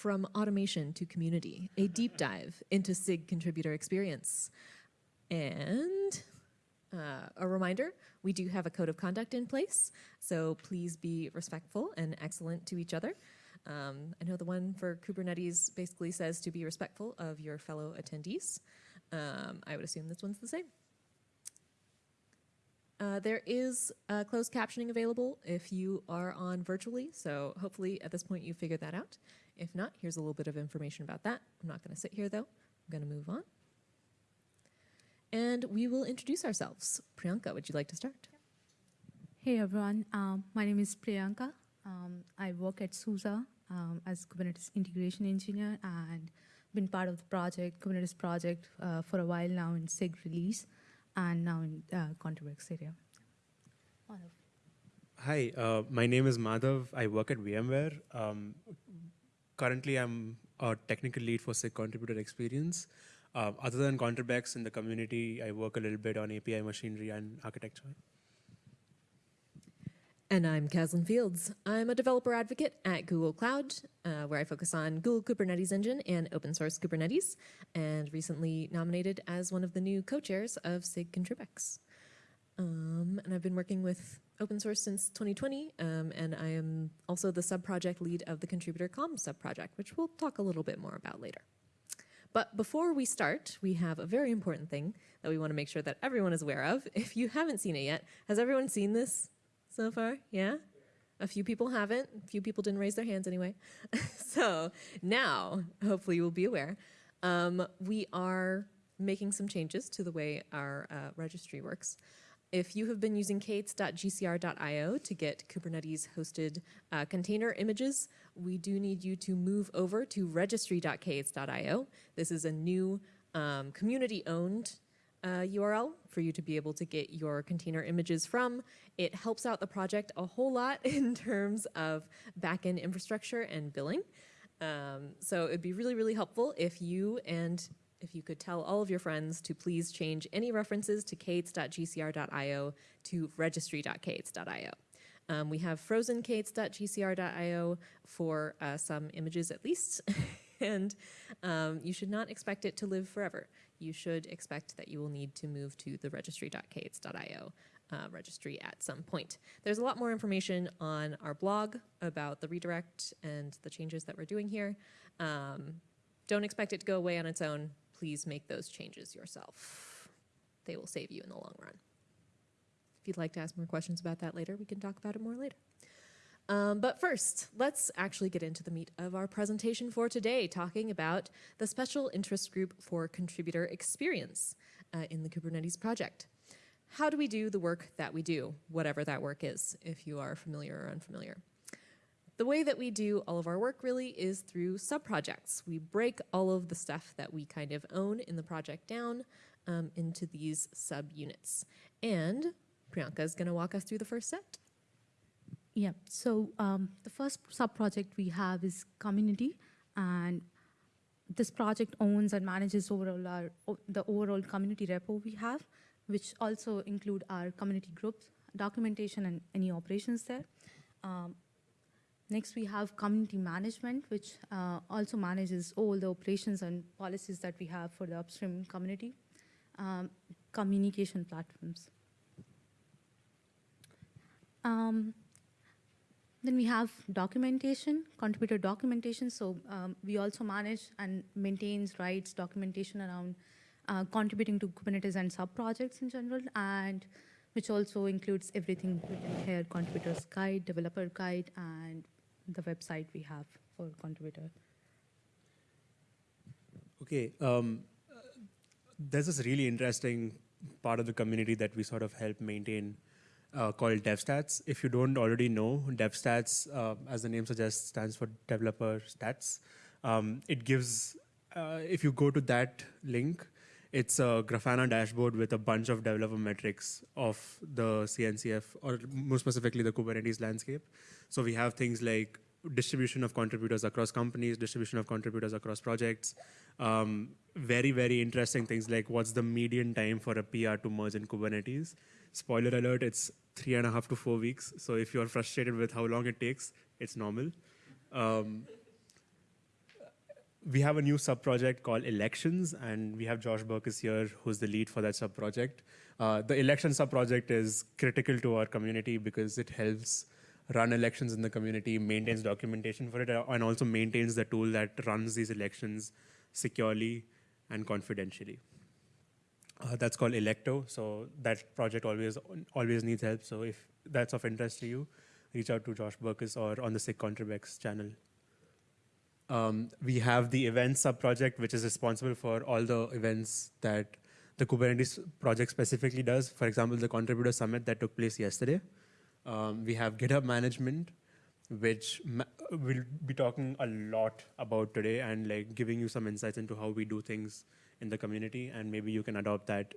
From automation to community, a deep dive into SIG contributor experience. And uh, a reminder, we do have a code of conduct in place, so please be respectful and excellent to each other. Um, I know the one for Kubernetes basically says to be respectful of your fellow attendees. Um, I would assume this one's the same. Uh, there is uh, closed captioning available if you are on virtually, so hopefully at this point you figured that out. If not, here's a little bit of information about that. I'm not going to sit here though. I'm going to move on. And we will introduce ourselves. Priyanka, would you like to start? Hey everyone, um, my name is Priyanka. Um, I work at SUSE um, as Kubernetes integration engineer and been part of the project, Kubernetes project uh, for a while now in SIG release and now in uh, Contribex area. Madhav. Hi, uh, my name is Madhav. I work at VMware. Um, currently, I'm a technical lead for SIG contributor experience. Uh, other than Contribex in the community, I work a little bit on API machinery and architecture. And I'm Kaslin Fields. I'm a developer advocate at Google Cloud, uh, where I focus on Google Kubernetes Engine and open source Kubernetes, and recently nominated as one of the new co-chairs of SIG Contribex. Um, and I've been working with open source since 2020, um, and I am also the sub-project lead of the Contributor Comms sub-project, which we'll talk a little bit more about later. But before we start, we have a very important thing that we want to make sure that everyone is aware of. If you haven't seen it yet, has everyone seen this so far? Yeah? A few people haven't. A few people didn't raise their hands anyway. so now, hopefully you will be aware, um, we are making some changes to the way our uh, registry works. If you have been using k8s.gcr.io to get Kubernetes hosted uh, container images, we do need you to move over to registry.k8s.io. This is a new um, community owned uh, URL for you to be able to get your container images from. It helps out the project a whole lot in terms of backend infrastructure and billing. Um, so it'd be really, really helpful if you and if you could tell all of your friends to please change any references to k8s.gcr.io to registry.k8s.io. Um, we have frozen k8s.gcr.io for uh, some images at least, and um, you should not expect it to live forever you should expect that you will need to move to the registry.k8s.io uh, registry at some point. There's a lot more information on our blog about the redirect and the changes that we're doing here. Um, don't expect it to go away on its own. Please make those changes yourself. They will save you in the long run. If you'd like to ask more questions about that later, we can talk about it more later. Um, but first, let's actually get into the meat of our presentation for today, talking about the Special Interest Group for Contributor Experience uh, in the Kubernetes project. How do we do the work that we do, whatever that work is, if you are familiar or unfamiliar? The way that we do all of our work really is through sub-projects. We break all of the stuff that we kind of own in the project down um, into these sub-units. And Priyanka is going to walk us through the first set. Yeah, so um, the first sub-project we have is community, and this project owns and manages overall our, the overall community repo we have, which also include our community groups, documentation, and any operations there. Um, next, we have community management, which uh, also manages all the operations and policies that we have for the upstream community. Um, communication platforms. Um, then we have documentation, contributor documentation. So um, we also manage and maintains rights documentation around uh, contributing to Kubernetes and sub-projects in general, and which also includes everything written here, contributors guide, developer guide, and the website we have for contributor. Okay, um, there's this really interesting part of the community that we sort of help maintain uh, called DevStats. If you don't already know, DevStats, uh, as the name suggests, stands for Developer Stats. Um, it gives, uh, if you go to that link, it's a Grafana dashboard with a bunch of developer metrics of the CNCF, or more specifically the Kubernetes landscape. So we have things like distribution of contributors across companies, distribution of contributors across projects. Um, very, very interesting things like what's the median time for a PR to merge in Kubernetes. Spoiler alert, it's three and a half to four weeks. So if you're frustrated with how long it takes, it's normal. Um, we have a new sub project called Elections, and we have Josh Burkus here, who's the lead for that sub project. Uh, the election sub project is critical to our community because it helps run elections in the community, maintains documentation for it, uh, and also maintains the tool that runs these elections securely and confidentially. Uh, that's called Elekto. So that project always always needs help. So if that's of interest to you, reach out to Josh Burkus or on the SIG Contribex channel. Um, we have the events sub project, which is responsible for all the events that the Kubernetes project specifically does. For example, the contributor summit that took place yesterday. Um, we have GitHub management, which ma- we'll be talking a lot about today and like giving you some insights into how we do things in the community, and maybe you can adopt that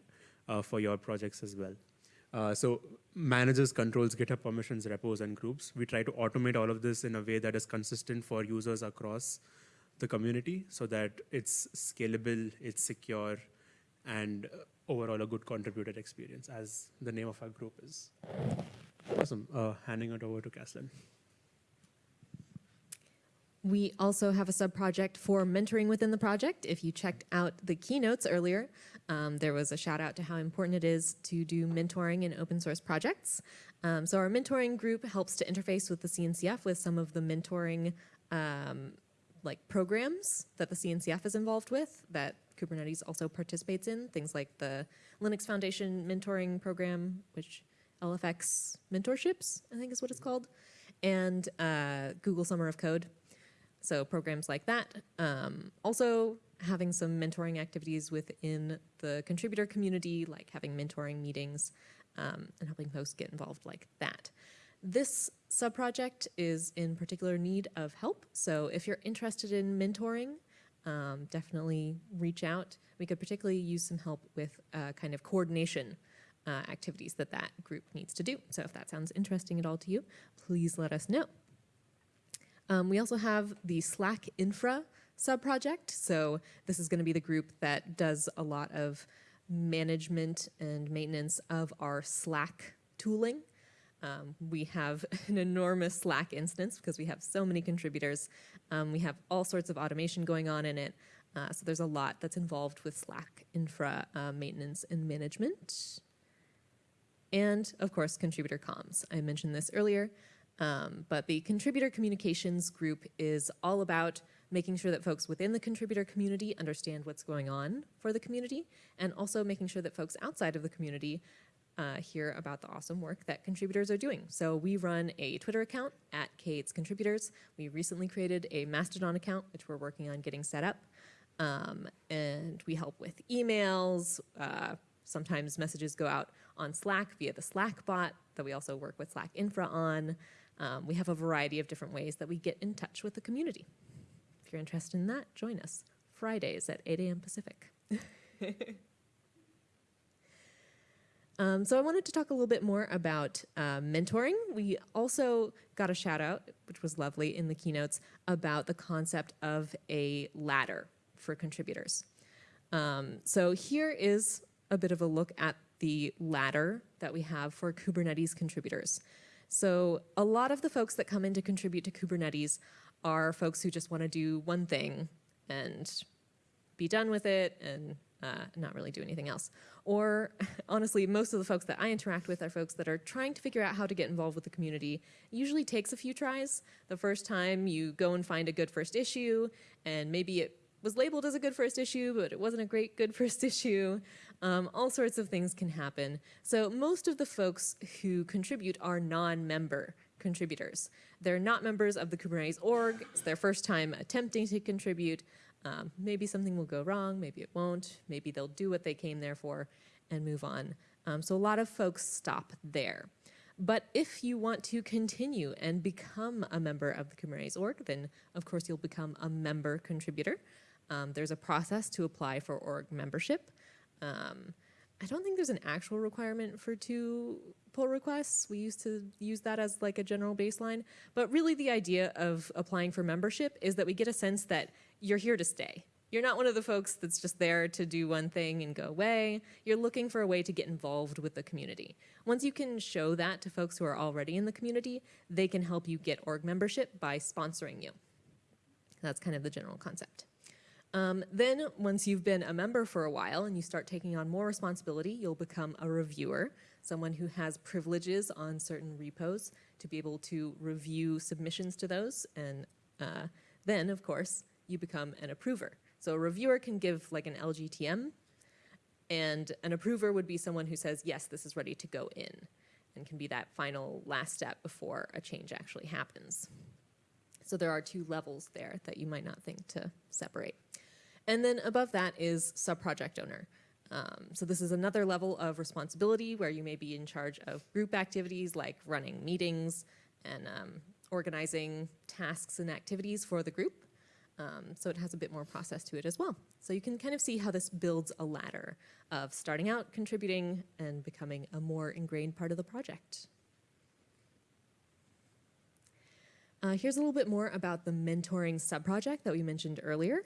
uh, for your projects as well. Uh, so manages, controls GitHub permissions, repos, and groups. We try to automate all of this in a way that is consistent for users across the community so that it's scalable, it's secure, and uh, overall a good contributor experience, as the name of our group is. Awesome. Uh, handing it over to Kaslin. We also have a sub-project for mentoring within the project. If you checked out the keynotes earlier, um, there was a shout out to how important it is to do mentoring in open source projects. Um, so our mentoring group helps to interface with the CNCF with some of the mentoring um, like programs that the CNCF is involved with that Kubernetes also participates in, things like the Linux Foundation mentoring program, which LFX mentorships, I think is what it's called, and uh, Google Summer of Code. So programs like that. Um, also having some mentoring activities within the contributor community, like having mentoring meetings um, and helping folks get involved like that. This subproject is in particular need of help. So if you're interested in mentoring, um, definitely reach out. We could particularly use some help with uh, kind of coordination uh, activities that that group needs to do. So if that sounds interesting at all to you, please let us know. Um, we also have the Slack Infra subproject. So this is going to be the group that does a lot of management and maintenance of our Slack tooling. Um, we have an enormous Slack instance because we have so many contributors. Um, we have all sorts of automation going on in it. Uh, so there's a lot that's involved with Slack infra uh, maintenance and management. And of course, contributor comms. I mentioned this earlier. Um, but the contributor communications group is all about making sure that folks within the contributor community understand what's going on for the community, and also making sure that folks outside of the community uh, hear about the awesome work that contributors are doing. So we run a Twitter account at K8s Contributors. We recently created a Mastodon account, which we're working on getting set up. Um, and we help with emails. Uh, sometimes messages go out on Slack via the Slack bot that we also work with Slack Infra on. Um, we have a variety of different ways that we get in touch with the community. If you're interested in that, join us Fridays at 8 a.m. Pacific. um, so I wanted to talk a little bit more about uh, mentoring. We also got a shout out, which was lovely in the keynotes, about the concept of a ladder for contributors. Um, so here is a bit of a look at the ladder that we have for Kubernetes contributors. So a lot of the folks that come in to contribute to Kubernetes are folks who just want to do one thing and be done with it and uh, not really do anything else. Or honestly, most of the folks that I interact with are folks that are trying to figure out how to get involved with the community. It usually takes a few tries. The first time you go and find a good first issue and maybe it was labeled as a good first issue, but it wasn't a great good first issue. Um, all sorts of things can happen. So most of the folks who contribute are non-member contributors. They're not members of the Kubernetes org. It's their first time attempting to contribute. Um, maybe something will go wrong, maybe it won't. Maybe they'll do what they came there for and move on. Um, so a lot of folks stop there. But if you want to continue and become a member of the Kubernetes org, then of course you'll become a member contributor. Um, there's a process to apply for org membership. Um, I don't think there's an actual requirement for two pull requests. We used to use that as like a general baseline. But really the idea of applying for membership is that we get a sense that you're here to stay. You're not one of the folks that's just there to do one thing and go away. You're looking for a way to get involved with the community. Once you can show that to folks who are already in the community, they can help you get org membership by sponsoring you. That's kind of the general concept. Um, then, once you've been a member for a while and you start taking on more responsibility, you'll become a reviewer, someone who has privileges on certain repos to be able to review submissions to those. And uh, then, of course, you become an approver. So, a reviewer can give like an LGTM, and an approver would be someone who says, yes, this is ready to go in, and can be that final last step before a change actually happens. So there are two levels there that you might not think to separate. And then above that is subproject owner. Um, so this is another level of responsibility where you may be in charge of group activities like running meetings and um, organizing tasks and activities for the group. Um, so it has a bit more process to it as well. So you can kind of see how this builds a ladder of starting out, contributing, and becoming a more ingrained part of the project. Uh, here's a little bit more about the mentoring subproject that we mentioned earlier.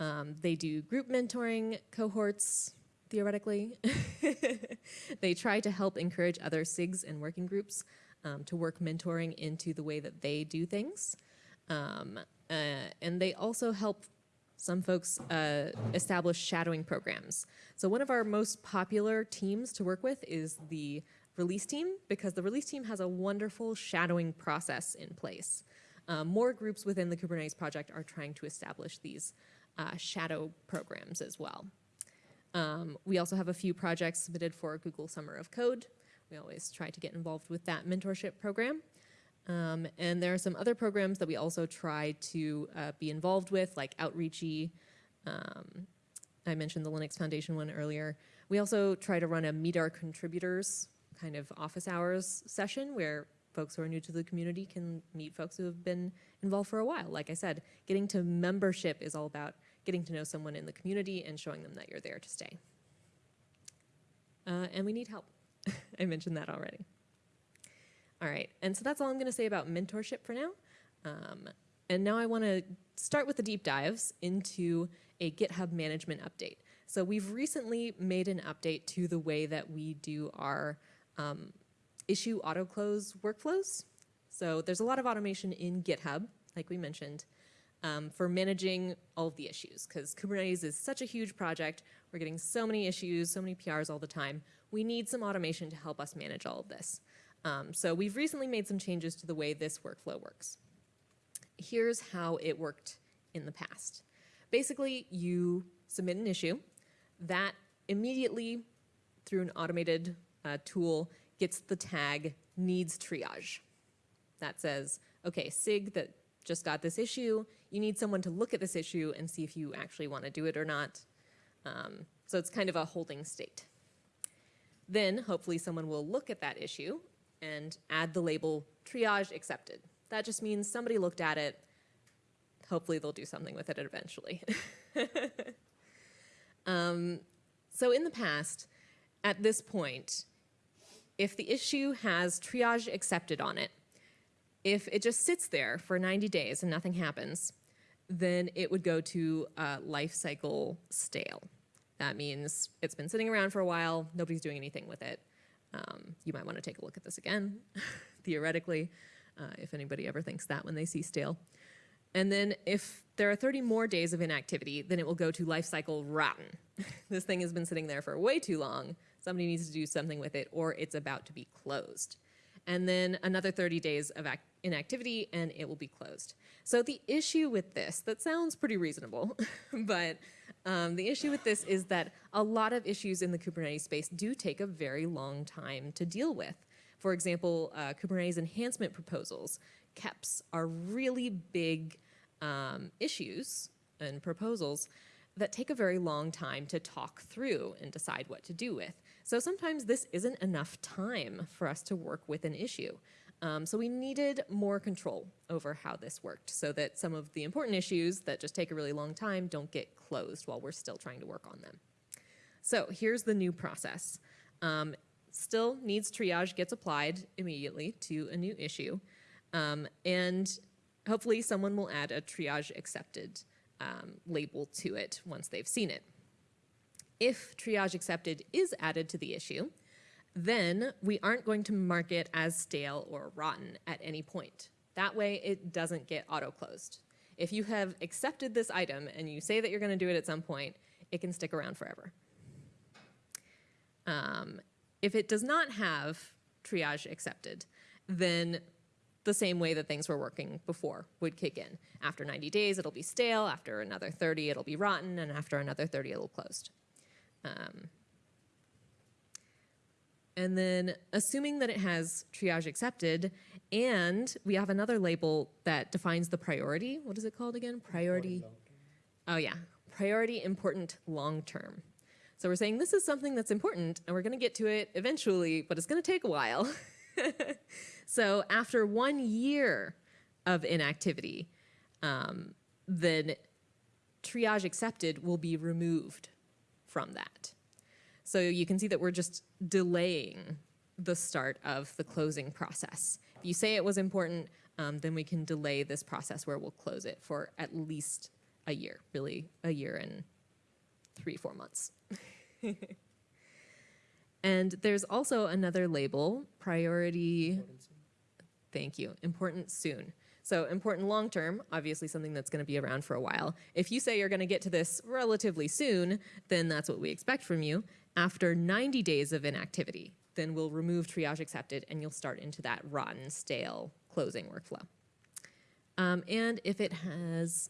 Um, they do group mentoring cohorts, theoretically. they try to help encourage other SIGs and working groups um, to work mentoring into the way that they do things. Um, uh, and they also help some folks uh, establish shadowing programs. So one of our most popular teams to work with is the release team because the release team has a wonderful shadowing process in place. Um, more groups within the Kubernetes project are trying to establish these uh, shadow programs as well. Um, we also have a few projects submitted for Google Summer of Code. We always try to get involved with that mentorship program. Um, and there are some other programs that we also try to uh, be involved with, like Outreachy. Um, I mentioned the Linux Foundation one earlier. We also try to run a Meet Our Contributors kind of office hours session where folks who are new to the community can meet folks who have been involved for a while. Like I said, getting to membership is all about getting to know someone in the community and showing them that you're there to stay. Uh, and we need help. I mentioned that already. All right, and so that's all I'm going to say about mentorship for now. Um, and now I want to start with the deep dives into a GitHub management update. So we've recently made an update to the way that we do our um, issue auto close workflows. So there's a lot of automation in GitHub, like we mentioned, um, for managing all of the issues because Kubernetes is such a huge project. We're getting so many issues, so many PRs all the time. We need some automation to help us manage all of this. Um, so we've recently made some changes to the way this workflow works. Here's how it worked in the past. Basically, you submit an issue that immediately, through an automated uh, tool, gets the tag needs triage. That says, okay, SIG that just got this issue, you need someone to look at this issue and see if you actually want to do it or not. Um, so it's kind of a holding state. Then hopefully someone will look at that issue and add the label triage accepted. That just means somebody looked at it. Hopefully they'll do something with it eventually. um, so in the past, at this point, if the issue has triage accepted on it, if it just sits there for 90 days and nothing happens, then it would go to uh, life cycle stale. That means it's been sitting around for a while, nobody's doing anything with it. Um, you might want to take a look at this again, theoretically, uh, if anybody ever thinks that when they see stale. And then if there are 30 more days of inactivity, then it will go to life cycle rotten. this thing has been sitting there for way too long. Somebody needs to do something with it, or it's about to be closed. And then another 30 days of inactivity, and it will be closed. So the issue with this, that sounds pretty reasonable, but um, the issue with this is that a lot of issues in the Kubernetes space do take a very long time to deal with. For example, uh, Kubernetes enhancement proposals, KEPs, are really big um, issues and proposals that take a very long time to talk through and decide what to do with. So sometimes this isn't enough time for us to work with an issue. Um, so we needed more control over how this worked so that some of the important issues that just take a really long time don't get closed while we're still trying to work on them. So here's the new process. Um, still needs triage gets applied immediately to a new issue. Um, and hopefully someone will add a triage accepted um, label to it once they've seen it. If triage accepted is added to the issue, then we aren't going to mark it as stale or rotten at any point. That way it doesn't get auto-closed. if you have accepted this item and you say that you're going to do it at some point, it can stick around forever. Um, if it does not have triage accepted, then the same way that things were working before would kick in. After 90 days, it'll be stale. After another 30, it'll be rotten. And after another 30, it'll closed. Um, and then assuming that it has triage accepted, and we have another label that defines the priority. What is it called again? Priority. Oh, yeah. Priority important long term. So we're saying this is something that's important and we're going to get to it eventually, but it's going to take a while. so after one year of inactivity, um, then triage accepted will be removed from that. So you can see that we're just delaying the start of the closing process. If you say it was important, um, then we can delay this process where we'll close it for at least a year, really a year and three, four months. and there's also another label, priority. Thank you. Important soon. So important long term, obviously something that's going to be around for a while. If you say you're going to get to this relatively soon, then that's what we expect from you. After 90 days of inactivity, then we'll remove triage accepted and you'll start into that rotten, stale closing workflow. Um, and if it has,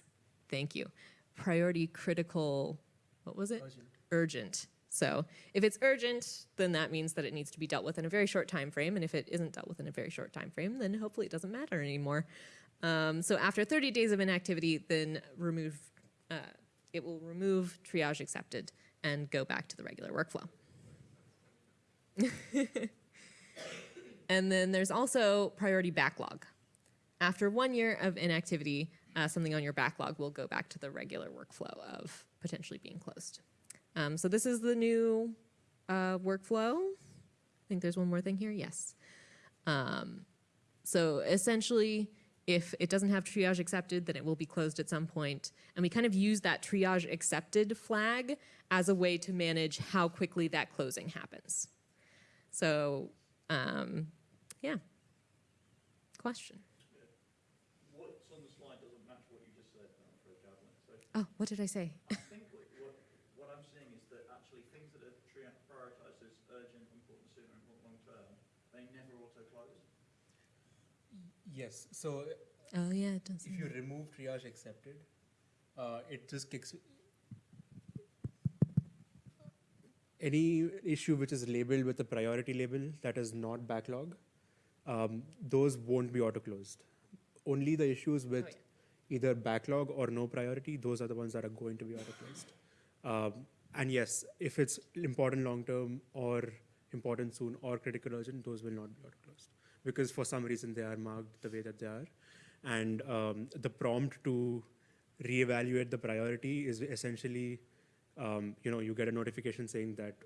thank you, priority critical, what was it? Urgent. Urgent. So if it's urgent, then that means that it needs to be dealt with in a very short time frame. And if it isn't dealt with in a very short time frame, then hopefully it doesn't matter anymore. Um, so after 30 days of inactivity, then remove, uh, it will remove triage accepted and go back to the regular workflow. and then there's also priority backlog. After one year of inactivity, uh, something on your backlog will go back to the regular workflow of potentially being closed. Um, so this is the new uh, workflow. I think there's one more thing here. Yes. Um, so essentially, if it doesn't have triage accepted, then it will be closed at some point. And we kind of use that triage accepted flag as a way to manage how quickly that closing happens. So, um, yeah. Question. What's on the slide doesn't match what you just said, afraid, Oh, what did I say? I think what, what, what I'm seeing is that actually things that are tri- prioritised as urgent, important soon, and important long term, they never auto-close. Yes. So Oh, yeah, it does. if you remove triage accepted, uh, it just kicks. Any issue which is labeled with a priority label that is not backlog, um, those won't be auto closed. Only the issues with yeah. either backlog or no priority, those are the ones that are going to be auto closed. Um, and yes, if it's important long term or important soon or critical urgent, those will not be auto closed because for some reason they are marked the way that they are. And um, the prompt to reevaluate the priority is essentially, um, you know, you get a notification saying that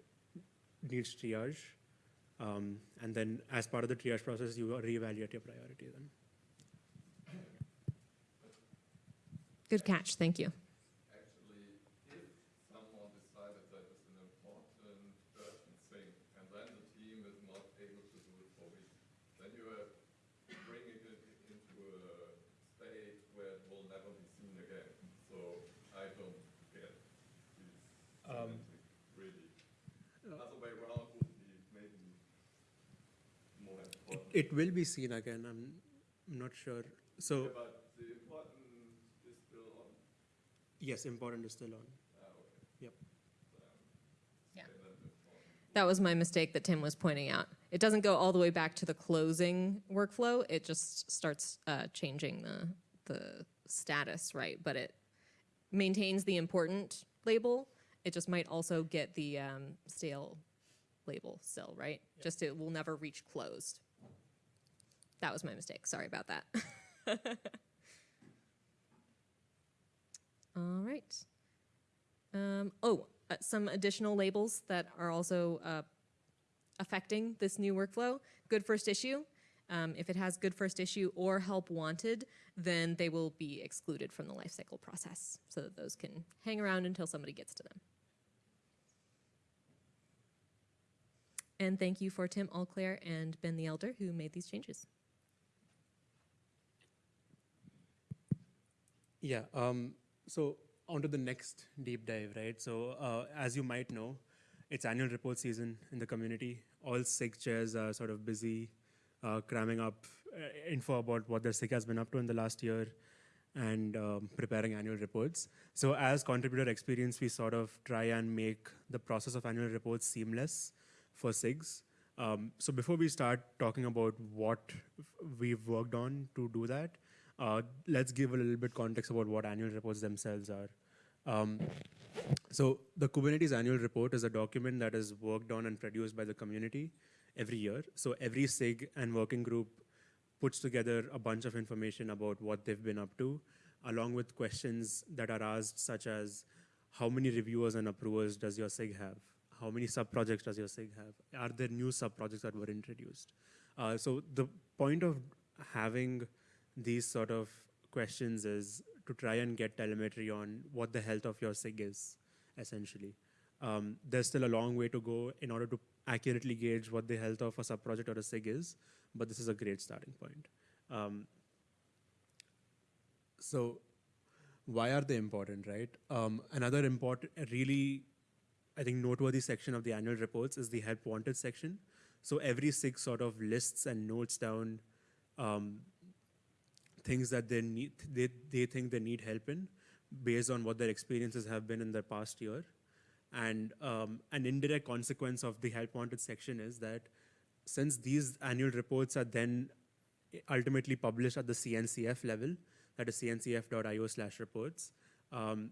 needs triage. Um, and then as part of the triage process, you reevaluate your priority then. Good catch. Thank you. Actually, if someone decided that it's an important urgent thing, and then the team is not able to do it for weeks, then you are bringing it into a state where it will never be seen again. So I don't get these Um, semantic, really. Other way around would be maybe more important. It will be seen again. I'm not sure. So Yeah, But the important is still on. yes, important is still on. Ah, okay. Yep. Yeah. Okay, then it's on. That was my mistake that Tim was pointing out. It doesn't go all the way back to the closing workflow. It just starts uh, changing the the status, right? But it maintains the important label. It just might also get the um, stale label still, right? Just it will never reach closed. That was my mistake. Sorry about that. all right. Um, oh, uh, some additional labels that are also uh, affecting this new workflow. Good first issue. Um, if it has good first issue or help wanted, then they will be excluded from the lifecycle process so that those can hang around until somebody gets to them. And thank you for Tim Allclair and Ben the Elder who made these changes. Yeah. Um, so on to the next deep dive, right? So uh, as you might know, it's annual report season in the community. All SIG chairs are sort of busy uh, cramming up uh, info about what their SIG has been up to in the last year and um, preparing annual reports. So as contributor experience, we sort of try and make the process of annual reports seamless for SIGs. Um, so before we start talking about what we've worked on to do that, uh, let's give a little bit context about what annual reports themselves are. Um, so the Kubernetes annual report is a document that is worked on and produced by the community every year. So every SIG and working group puts together a bunch of information about what they've been up to, along with questions that are asked, such as how many reviewers and approvers does your SIG have? How many sub-projects does your SIG have? Are there new sub-projects that were introduced? Uh, so the point of having these sort of questions is to try and get telemetry on what the health of your SIG is, essentially. Um, there's still a long way to go in order to accurately gauge what the health of a sub-project or a SIG is, but this is a great starting point. Um, so why are they important, right? Um, another important, really, I think, noteworthy section of the annual reports is the help wanted section. So every SIG sort of lists and notes down um, things that they need, they, they think they need help in based on what their experiences have been in their past year. And um, an indirect consequence of the help wanted section is that since these annual reports are then ultimately published at the CNCF level, that is cncf.io slash reports, um,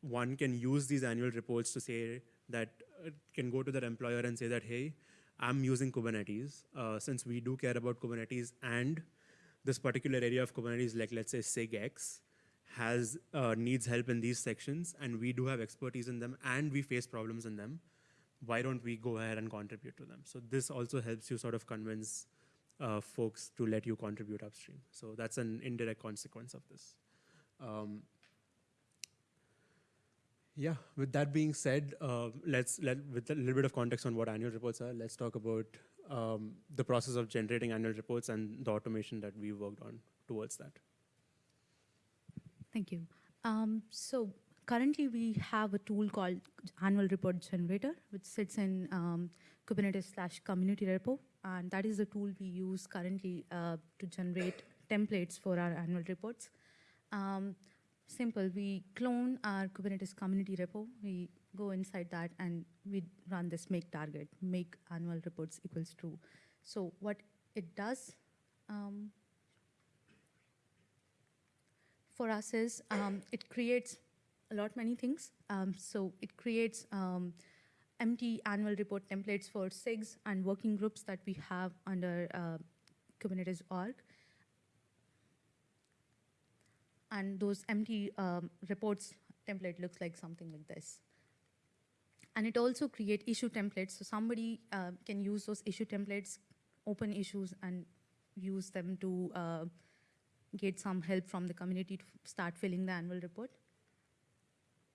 one can use these annual reports to say that uh, can go to their employer and say that, hey, I'm using Kubernetes. Uh, since we do care about Kubernetes and this particular area of Kubernetes, like let's say SIGX, has uh, needs help in these sections, and we do have expertise in them, and we face problems in them. Why don't we go ahead and contribute to them? So this also helps you sort of convince uh, folks to let you contribute upstream. So that's an indirect consequence of this. Um, yeah, with that being said, uh, let's let with a little bit of context on what annual reports are. Let's talk about um, the process of generating annual reports and the automation that we worked on towards that. Thank you. Um, so currently we have a tool called Annual Report Generator, which sits in um, Kubernetes slash community repo. And that is the tool we use currently uh, to generate templates for our annual reports. Um, simple, we clone our Kubernetes community repo. We go inside that and we run this make target, make annual reports equals true. So what it does, um, for us is um, it creates a lot many things. Um, so it creates um, empty annual report templates for SIGs and working groups that we have under uh, Kubernetes org. And those empty um, reports template looks like something like this. And it also create issue templates. So somebody uh, can use those issue templates, open issues, and use them to uh, get some help from the community to start filling the annual report.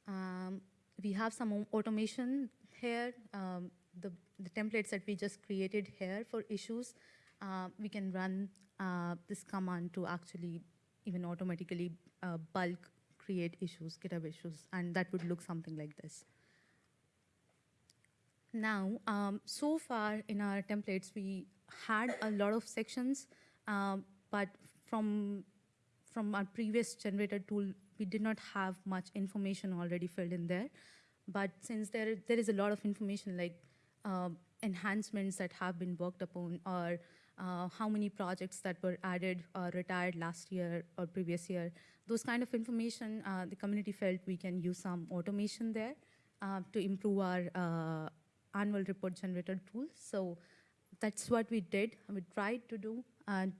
Um, we have some automation here. Um, the, the templates that we just created here for issues, uh, we can run uh, this command to actually even automatically uh, bulk create issues, GitHub issues, and that would look something like this. Now, um, so far in our templates, we had a lot of sections, um, but from from our previous generator tool, we did not have much information already filled in there. But since there there is a lot of information like um, enhancements that have been worked upon, or uh, how many projects that were added or retired last year or previous year, those kind of information, uh, the community felt we can use some automation there uh, to improve our uh, annual report generator tool. So that's what we did. We tried to do um,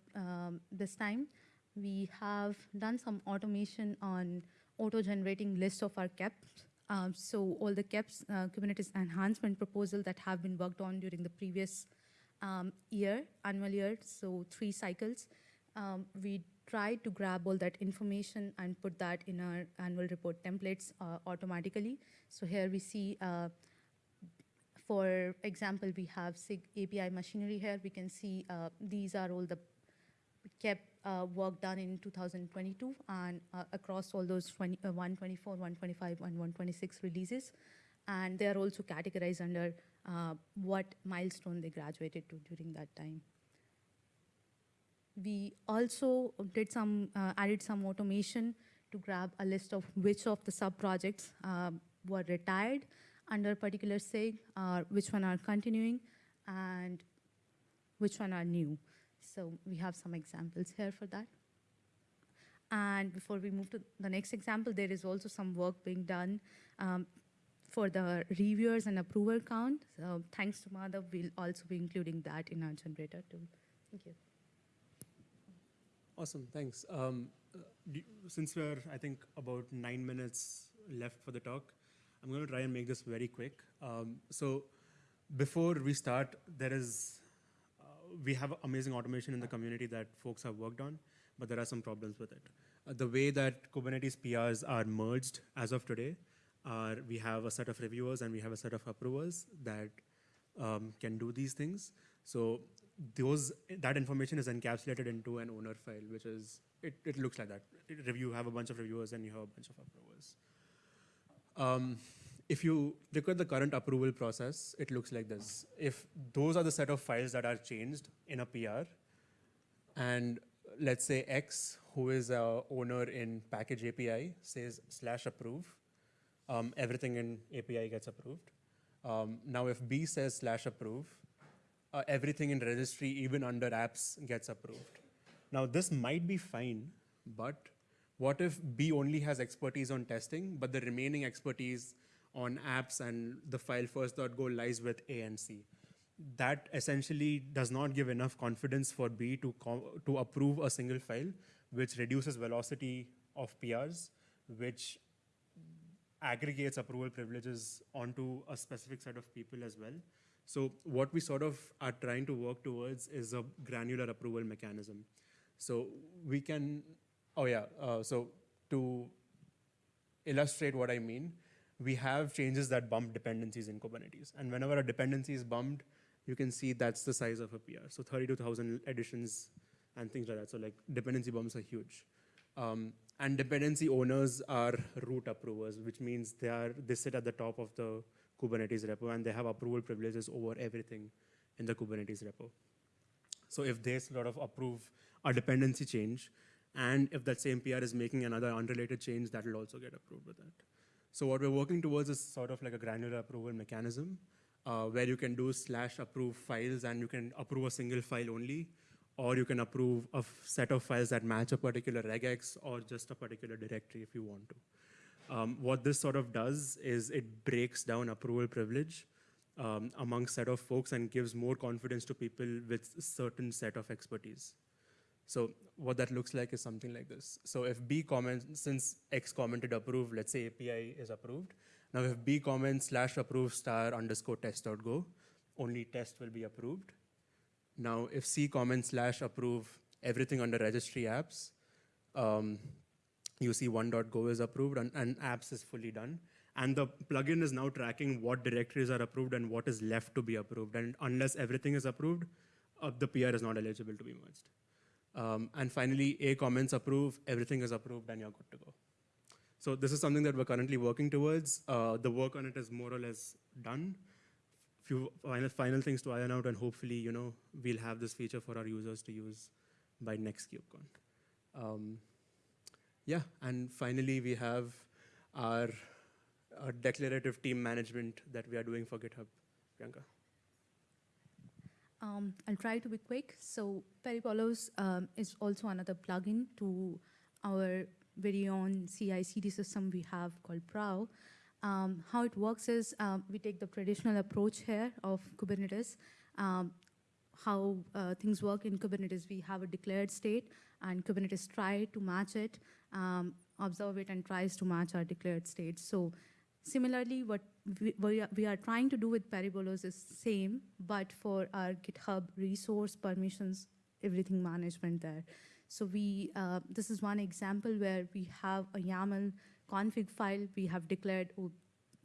this time. We have done some automation on auto-generating list of our KEPs. Um, so all the KEPs, uh, Kubernetes enhancement proposal that have been worked on during the previous um, year, annual year, so three cycles, um, we tried to grab all that information and put that in our annual report templates uh, automatically. So here we see uh, for example, we have SIG API machinery here. We can see uh, these are all the kept uh, work done in 2022 and uh, across all those 20, uh, 124, 125, and 126 releases. And they are also categorized under uh, what milestone they graduated to during that time. We also did some, uh, added some automation to grab a list of which of the sub-projects were retired under particular SIG, uh, which one are continuing, and which one are new. So we have some examples here for that. And before we move to the next example, there is also some work being done um, for the reviewers and approver count. So thanks to Madhav, we'll also be including that in our generator too. Thank you. Awesome, thanks. Um, uh, since we're, I think, about nine minutes left for the talk, I'm going to try and make this very quick. Um, so, before we start, there is, uh, we have amazing automation in the community that folks have worked on, but there are some problems with it. Uh, the way that Kubernetes PRs are merged as of today are we have a set of reviewers and we have a set of approvers that um, can do these things. So those that information is encapsulated into an owner file, which is it, it looks like that. It, review have a bunch of reviewers and you have a bunch of approvers. Um, if you look at the current approval process, it looks like this. If those are the set of files that are changed in a PR, and let's say X, who is a owner in package API, says slash approve, um, everything in API gets approved. Um, now, if B says slash approve, uh, everything in registry, even under apps, gets approved. Now, this might be fine, but what if B only has expertise on testing, but the remaining expertise on apps and the file first.go lies with A and C? That essentially does not give enough confidence for B to, to approve a single file, which reduces velocity of PRs, which aggregates approval privileges onto a specific set of people as well. So what we sort of are trying to work towards is a granular approval mechanism. So we can, oh yeah, uh, so to illustrate what I mean, we have changes that bump dependencies in Kubernetes. And whenever a dependency is bumped, you can see that's the size of a PR. So 32,000 additions and things like that. So like dependency bumps are huge. Um, and dependency owners are root approvers, which means they are they sit at the top of the Kubernetes repo and they have approval privileges over everything in the Kubernetes repo. So if they sort of approve a dependency change, and if that same PR is making another unrelated change, that will also get approved with that. So what we're working towards is sort of like a granular approval mechanism, uh, where you can do slash approve files and you can approve a single file only, or you can approve a set of files that match a particular regex or just a particular directory if you want to. Um, what this sort of does is it breaks down approval privilege um, among set of folks and gives more confidence to people with certain set of expertise. So what that looks like is something like this. So if B comments, since X commented approve, let's say API is approved. Now if B comments slash approve star underscore test.go, only test will be approved. Now if C comments slash approve everything under registry apps, um, you see one.go is approved and, and apps is fully done. And the plugin is now tracking what directories are approved and what is left to be approved. And unless everything is approved, uh, the PR is not eligible to be merged. Um, and finally, A comments approve, everything is approved, and you're good to go. So this is something that we're currently working towards. Uh, the work on it is more or less done. Few final, final things to iron out, and hopefully, you know, we'll have this feature for our users to use by next KubeCon. Um, yeah, and finally, we have our, our declarative team management that we are doing for GitHub. Priyanka. Um, I'll try to be quick. So Peribolos um, is also another plugin to our very own CI/CD system we have called Prow. Um, how it works is um, we take the traditional approach here of Kubernetes. Um, how uh, things work in Kubernetes, we have a declared state, and Kubernetes try to match it, um, observe it, and tries to match our declared state. So similarly, what we, are, we are trying to do with Peribolos is same, but for our GitHub resource permissions, everything management there. So we, uh, this is one example where we have a YAML config file we have declared, oh,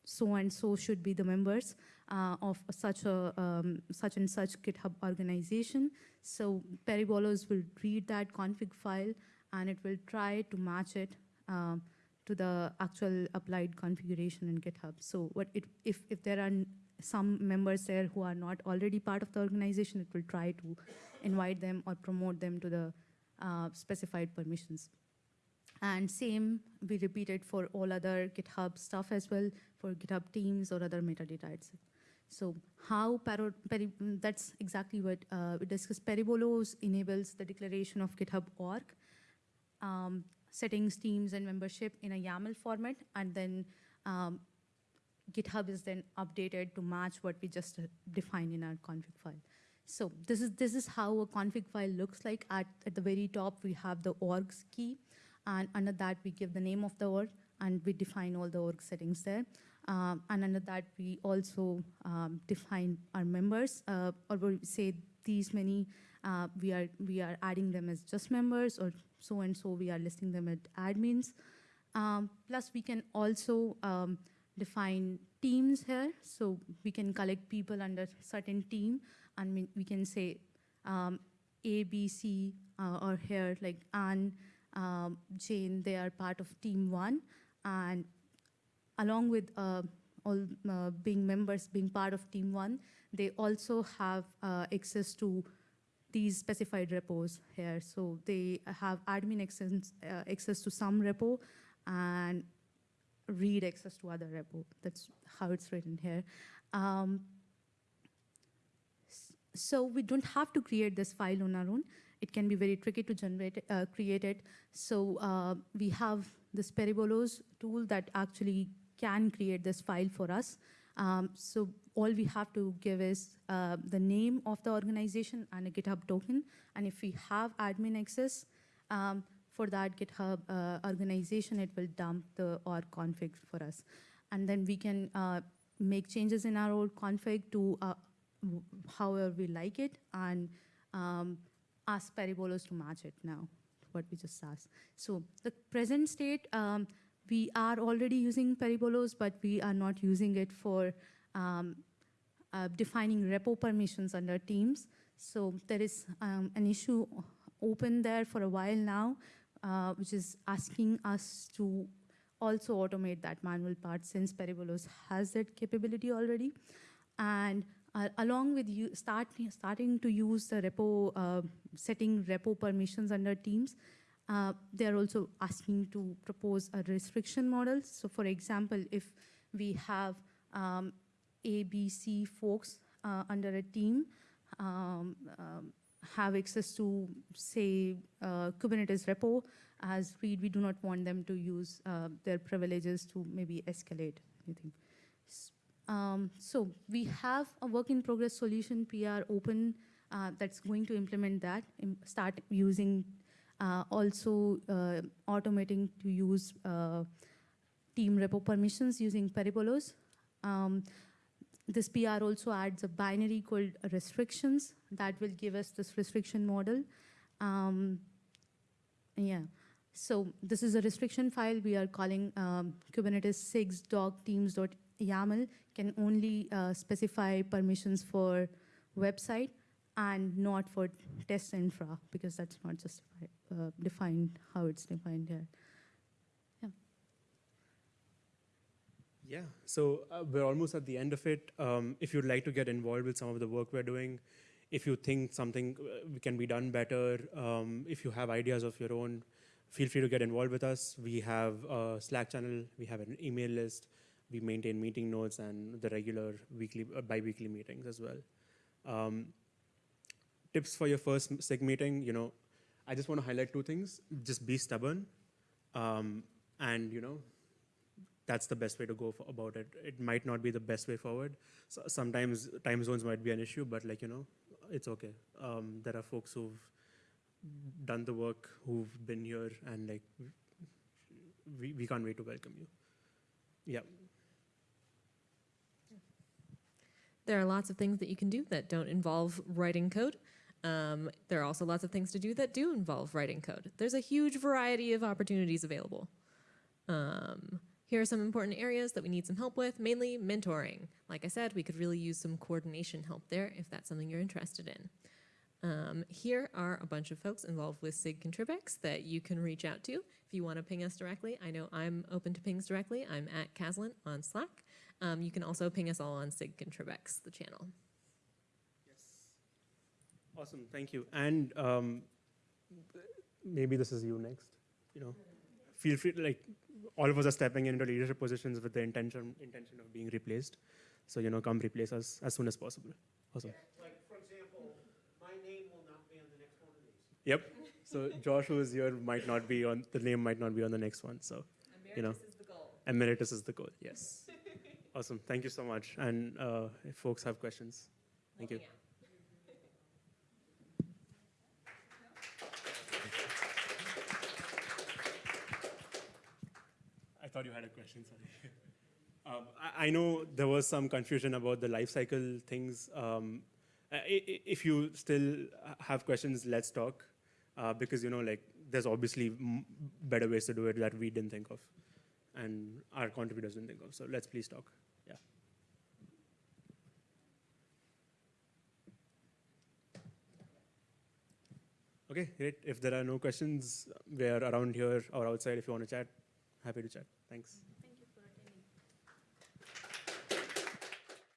so and so should be the members uh, of such a um, such and such GitHub organization. So Peribolos will read that config file and it will try to match it um, to the actual applied configuration in GitHub. So what it, if, if there are some members there who are not already part of the organization, it will try to invite them or promote them to the uh, specified permissions. And same, we repeat it for all other GitHub stuff as well, for GitHub teams or other metadata itself. So how that's exactly what uh, we discussed. Peribolos enables the declaration of GitHub org, um, settings, teams, and membership in a YAML format, and then um, GitHub is then updated to match what we just uh, defined in our config file. So this is this is how a config file looks like. At, at the very top, we have the orgs key, and under that we give the name of the org, and we define all the org settings there. Um, and under that, we also um, define our members, uh, or we say these many. Uh, we are we are adding them as just members, or so and so. We are listing them as admins. Um, plus, we can also um, define teams here, so we can collect people under certain team, and we, we can say um, A, B, C, uh, or here like Anne, um, Jane. They are part of team one, and along with uh, all uh, being members, being part of Team One, they also have uh, access to these specified repos here. So they have admin access, uh, access to some repo and read access to other repo. That's how it's written here. Um, so we don't have to create this file on our own. It can be very tricky to generate, uh, create it. So uh, we have this Peribolos tool that actually can create this file for us. Um, so all we have to give is uh, the name of the organization and a GitHub token. And if we have admin access um, for that GitHub uh, organization, it will dump the org config for us. And then we can uh, make changes in our old config to uh, however we like it and um, ask Peribolos to match it now, what we just asked. So the present state, um, we are already using Peribolos, but we are not using it for um, uh, defining repo permissions under teams. So there is um, an issue open there for a while now, uh, which is asking us to also automate that manual part since Peribolos has that capability already. And uh, along with you start, starting to use the repo, uh, setting repo permissions under teams, uh, they are also asking to propose a restriction model. So for example, if we have um, A, B, C folks uh, under a team, um, um, have access to, say, uh, Kubernetes repo, as read, we do not want them to use uh, their privileges to maybe escalate anything. Um, so we have a work in progress solution PR open that's going to implement that, start using also uh, automating to use uh, team repo permissions using Peribolos. Um, this PR also adds a binary called restrictions that will give us this restriction model. Um, yeah. So this is a restriction file we are calling um, Kubernetes 6 dog teams.yaml can only uh, specify permissions for website and not for test infra because that's not just uh, defined how it's defined here. Yeah, Yeah, so uh, we're almost at the end of it. Um, if you'd like to get involved with some of the work we're doing, if you think something uh, can be done better, um, if you have ideas of your own, feel free to get involved with us. We have a Slack channel, we have an email list, we maintain meeting notes and the regular weekly, uh, bi-weekly meetings as well. Um, tips for your first SIG meeting, you know, I just want to highlight two things. Just be stubborn, um, and you know, that's the best way to go for, about it. It might not be the best way forward. So sometimes time zones might be an issue, but like you know, it's okay. Um, there are folks who've done the work, who've been here, and like we, we can't wait to welcome you. Yeah. There are lots of things that you can do that don't involve writing code. Um, there are also lots of things to do that do involve writing code. There's a huge variety of opportunities available. Um, Here are some important areas that we need some help with, mainly mentoring. Like I said, we could really use some coordination help there if that's something you're interested in. Um, here are a bunch of folks involved with SIG Contribex that you can reach out to if you want to ping us directly. I know I'm open to pings directly. I'm at Kaslin on Slack. Um, you can also ping us all on SIG Contribex, the channel. Awesome, thank you. And um, maybe this is you next. You know, feel free. Like all of us are stepping into leadership positions with the intention intention of being replaced. So you know, come replace us as soon as possible. Awesome. Like, for example, my name will not be on the next one of these. Yep. So Josh, who is here, might not be on the name. Might not be on the next one. So you know, is the goal. emeritus is the goal. Yes. awesome. Thank you so much. And uh, if folks have questions, thank you. I thought you had a question, sorry. Um, I, I know there was some confusion about the life cycle things. Um, i- i- if you still have questions, let's talk. Uh, because, you know, like, there's obviously better ways to do it that we didn't think of and our contributors didn't think of. So let's please talk. Yeah. Okay, great. If there are no questions, we're around here or outside if you want to chat. Happy to chat. Thanks. Thank